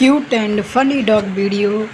cute and funny dog video.